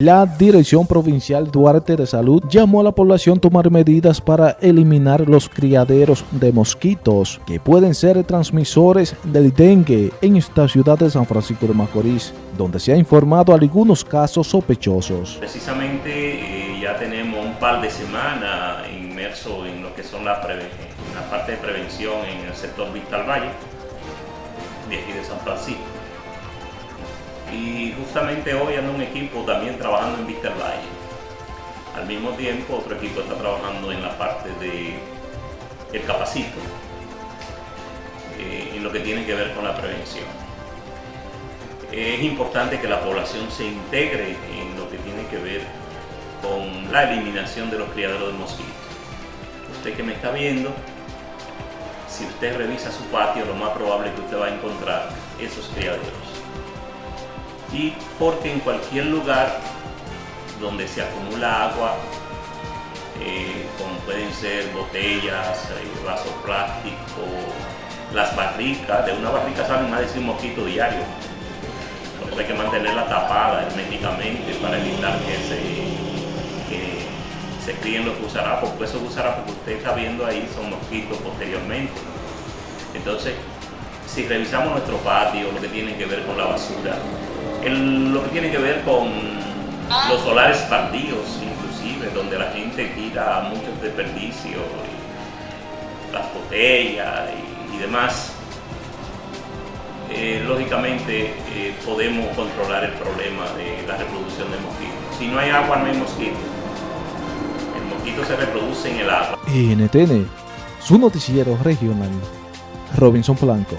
La Dirección Provincial Duarte de Salud llamó a la población a tomar medidas para eliminar los criaderos de mosquitos que pueden ser transmisores del dengue en esta ciudad de San Francisco de Macorís, donde se ha informado algunos casos sospechosos. Precisamente eh, ya tenemos un par de semanas inmersos en lo que son la, la parte de prevención en el sector Vital Valle, de aquí de San Francisco y justamente hoy anda un equipo también trabajando en Vista Valle. Al mismo tiempo otro equipo está trabajando en la parte de el capacito, eh, en lo que tiene que ver con la prevención. Es importante que la población se integre en lo que tiene que ver con la eliminación de los criaderos de mosquitos. Usted que me está viendo, si usted revisa su patio, lo más probable es que usted va a encontrar esos criaderos y porque en cualquier lugar donde se acumula agua, eh, como pueden ser botellas, eh, vasos plásticos, las barricas, de una barrica salen más de 100 mosquitos diarios. Por eso hay que mantenerla tapada herméticamente para evitar que se, que se críen los gusarapos, porque esos gusarapos que usted está viendo ahí son mosquitos posteriormente. Entonces, si revisamos nuestro patio, lo que tiene que ver con la basura, lo que tiene que ver con los solares partidos, inclusive, donde la gente tira muchos desperdicios, las botellas y, demás, eh, lógicamente eh, podemos controlar el problema de la reproducción de mosquitos. Si no hay agua, no hay mosquitos. El mosquito se reproduce en el agua. NTN, su noticiero regional, Robinson Blanco.